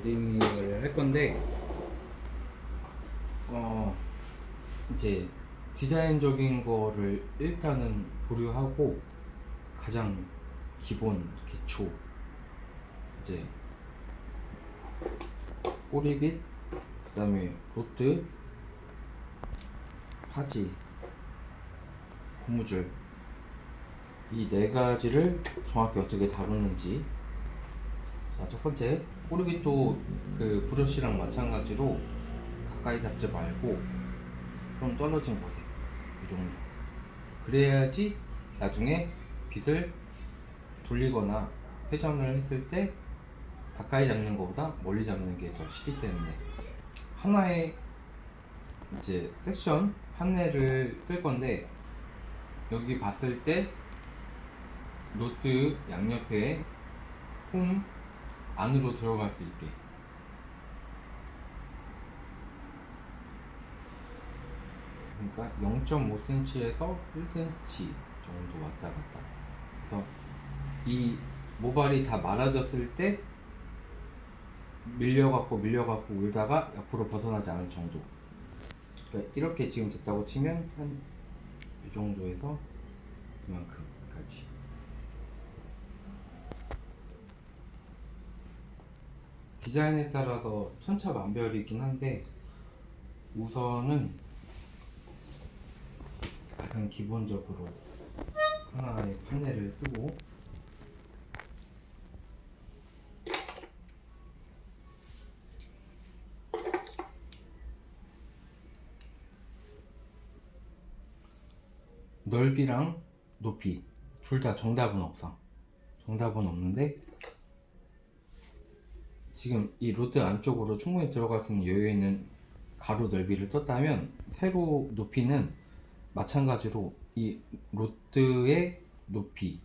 마딩을 할 건데 어 이제 디자인적인 거를 일단은 보류하고 가장 기본 기초 이제 꼬리빗 그 다음에 로트 파지 고무줄. 이 네 가지를 정확히 어떻게 다루는지 자, 첫 번째 꼬리빗도 그 브러쉬랑 마찬가지로 가까이 잡지 말고 좀 떨어진 곳에 이 정도. 그래야지 나중에 빗을 돌리거나 회전을 했을 때 가까이 잡는 것보다 멀리 잡는 게 더 쉽기 때문에. 하나의 이제 섹션 판넬을 뜰 건데 여기 봤을 때 노트 양옆에 홈 안으로 들어갈 수 있게. 그러니까 0.5cm에서 1cm 정도 왔다 갔다. 그래서 이 모발이 다 말아졌을 때 밀려갖고 밀려갖고 울다가 옆으로 벗어나지 않을 정도. 그러니까 이렇게 지금 됐다고 치면 한 이 정도에서 이만큼까지 디자인에 따라서 천차만별이긴 한데 우선은 가장 기본적으로 하나의 판넬을 뜨고 넓이랑 높이 둘 다 정답은 없어. 정답은 없는데 지금 이 rod 안쪽으로 충분히 들어갈 수 있는 여유 있는 가로 넓이를 떴다면 세로 높이는 마찬가지로 이 rod의 높이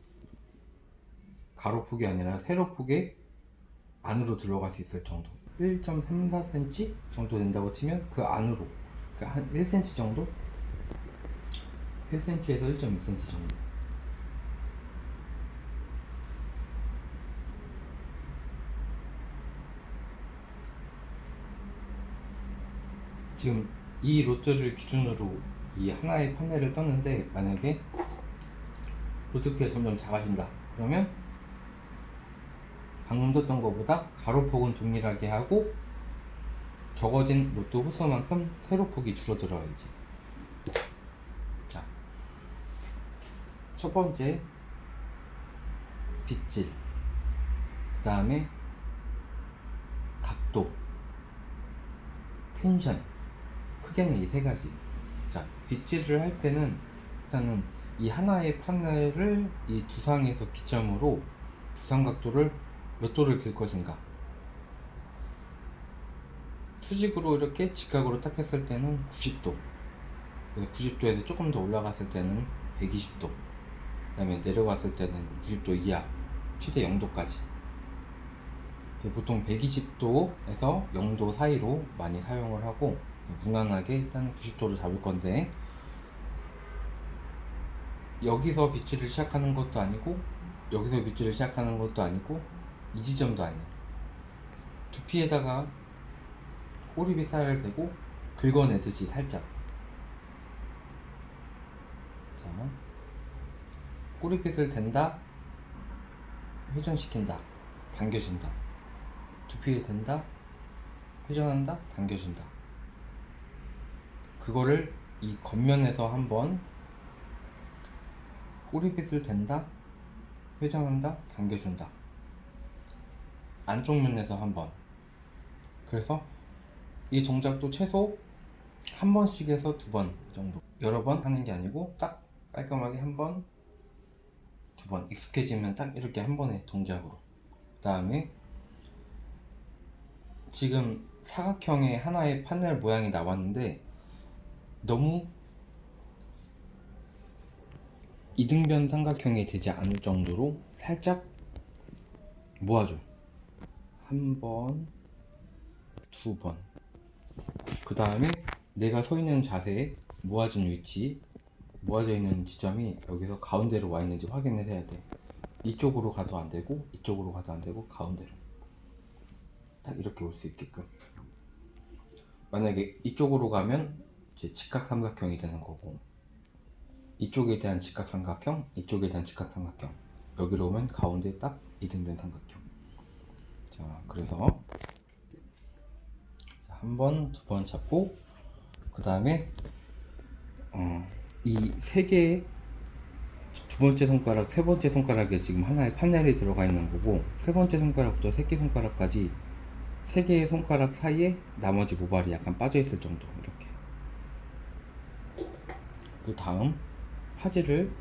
가로폭이 아니라 세로폭의 안으로 들어갈 수 있을 정도 1.34cm 정도 된다고 치면 그 안으로 그러니까 한 1cm 정도? 1cm에서 1.2cm 정도 지금 이 로트를 기준으로 이 하나의 판넬을 떴는데 만약에 로트크가 점점 작아진다. 그러면 방금 떴던 것보다 가로폭은 동일하게 하고 적어진 로트 호수만큼 세로폭이 줄어들어야지. 자, 첫 번째 빗질 그 다음에 각도 텐션 크게는 이 세 가지. 자 빗질을 할 때는 일단은 이 하나의 판넬을 이 두상에서 기점으로 두상 각도를 몇 도를 들 것인가? 수직으로 이렇게 직각으로 딱 했을 때는 90도. 90도에서 조금 더 올라갔을 때는 120도. 그 다음에 내려갔을 때는 90도 이하 최대 0도까지. 보통 120도에서 0도 사이로 많이 사용을 하고 무난하게 일단 90도로 잡을 건데 여기서 빗질을 시작하는 것도 아니고 여기서 빗질을 시작하는 것도 아니고 이 지점도 아니야 두피에다가 꼬리빗 살을 대고 긁어내듯이 살짝. 자 꼬리빗을 댄다 회전시킨다 당겨진다. 두피에 댄다 회전한다 당겨진다 그거를 이 겉면에서 한번 꼬리빗을 댄다? 회전한다? 당겨준다. 안쪽 면에서 한번. 그래서 이 동작도 최소 한 번씩에서 두 번 정도. 여러 번 하는 게 아니고 딱 깔끔하게 한 번 두 번. 익숙해지면 딱 이렇게 한 번의 동작으로. 그 다음에 지금 사각형의 하나의 판넬 모양이 나왔는데 너무 이등변 삼각형이 되지 않을 정도로 살짝 모아줘 한 번, 두 번. 그 다음에 내가 서 있는 자세에 모아진 위치, 모아져 있는 지점이 여기서 가운데로 와 있는지 확인을 해야 돼. 이쪽으로 가도 안 되고, 이쪽으로 가도 안 되고, 가운데로. 딱 이렇게 올 수 있게끔 만약에 이쪽으로 가면 이제 직각삼각형이 되는 거고 이쪽에 대한 직각삼각형 이쪽에 대한 직각삼각형. 여기로 오면 가운데 딱 이등변 삼각형. 자 그래서 한 번, 두 번 잡고 그 다음에 어, 이 세 개의 두 번째 손가락, 세 번째 손가락에 지금 하나의 판넬이 들어가 있는 거고 세 번째 손가락부터 새끼 손가락까지 세 개의 손가락 사이에 나머지 모발이 약간 빠져 있을 정도 이렇게 그 다음 파지를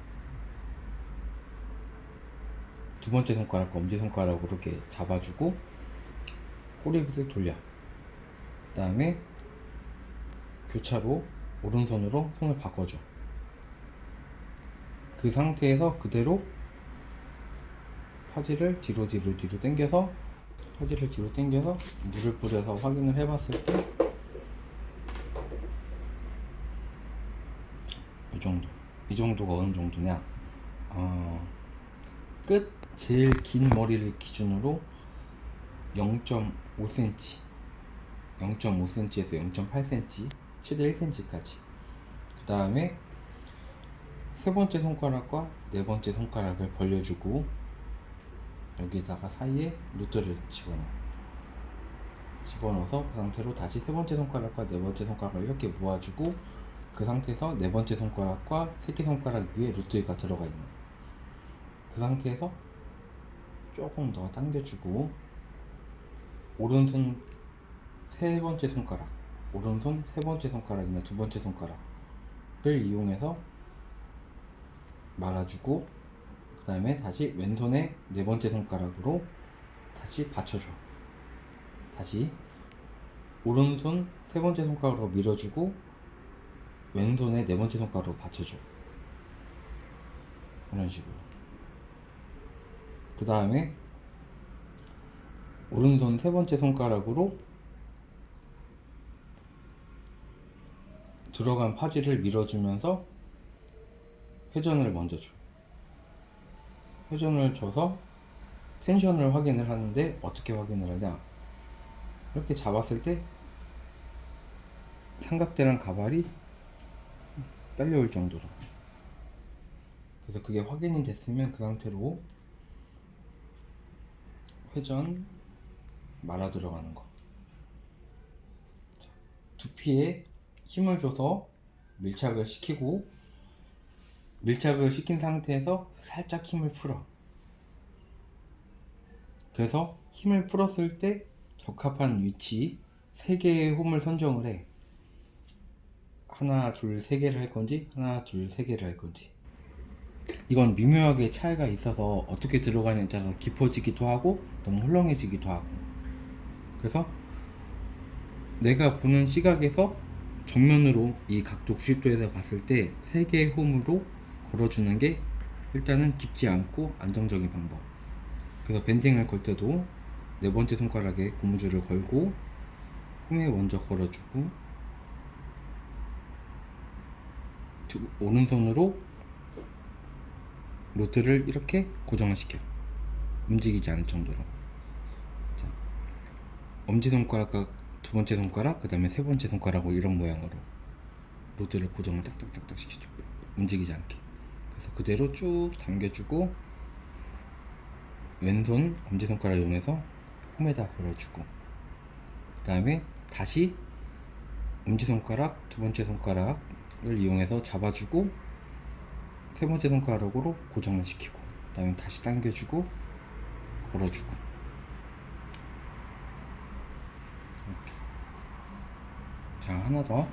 두 번째 손가락과 엄지 손가락으로 이렇게 잡아주고 꼬리빗을 돌려. 그 다음에 교차로 오른손으로 손을 바꿔줘. 그 상태에서 그대로 파지를 뒤로 뒤로 뒤로 당겨서 파지를 뒤로 당겨서 물을 뿌려서 확인을 해봤을 때 이 정도 이 정도가 어느 정도냐? 어, 끝 제일 긴 머리를 기준으로 0.5cm 0.5cm에서 0.8cm 최대 1cm까지. 그 다음에 세 번째 손가락과 네 번째 손가락을 벌려주고 여기다가 사이에 루트를 집어넣어 집어넣어서 그 상태로 다시 세 번째 손가락과 네 번째 손가락을 이렇게 모아주고 그 상태에서 네 번째 손가락과 새끼 손가락 위에 루트가 들어가 있는 그 상태에서 조금 더 당겨주고 오른손 세 번째 손가락 오른손 세 번째 손가락이나 두 번째 손가락을 이용해서 말아주고 그 다음에 다시 왼손의 네 번째 손가락으로 다시 받쳐줘. 다시 오른손 세 번째 손가락으로 밀어주고 왼손의 네 번째 손가락으로 받쳐줘 이런 식으로 그 다음에 오른손 세 번째 손가락으로 들어간 파지를 밀어주면서 회전을 먼저 줘. 회전을 줘서 텐션을 확인을 하는데 어떻게 확인을 하냐? 이렇게 잡았을 때 삼각대랑 가발이 딸려올 정도로. 그래서 그게 확인이 됐으면 그 상태로 회전 말아 들어가는 거. 자, 두피에 힘을 줘서 밀착을 시키고 밀착을 시킨 상태에서 살짝 힘을 풀어. 그래서 힘을 풀었을 때 적합한 위치 세 개의 홈을 선정을 해. 하나, 둘, 세 개를 할 건지, 하나, 둘, 세 개를 할 건지. 이건 미묘하게 차이가 있어서 어떻게 들어가냐에 따라서 깊어지기도 하고 너무 헐렁해지기도 하고. 그래서 내가 보는 시각에서 정면으로 이 각도 90도에서 봤을 때 세 개의 홈으로 걸어주는 게 일단은 깊지 않고 안정적인 방법. 그래서 밴딩을 걸 때도 네 번째 손가락에 고무줄을 걸고 홈에 먼저 걸어주고 두- 오른손으로 로트를 이렇게 고정을 시켜. 움직이지 않을 정도로. 자, 엄지손가락과 두 번째 손가락 그 다음에 세 번째 손가락으로 이런 모양으로 로드를 고정을 딱딱딱딱 시켜줘. 움직이지 않게. 그래서 그대로 쭉 당겨주고 왼손 엄지손가락 이용해서 홈에다 걸어주고 그 다음에 다시 엄지손가락 두 번째 손가락 을 이용해서 잡아주고 세 번째 손가락으로 고정을 시키고 그 다음에 다시 당겨주고 걸어주고 이렇게. 자 하나 더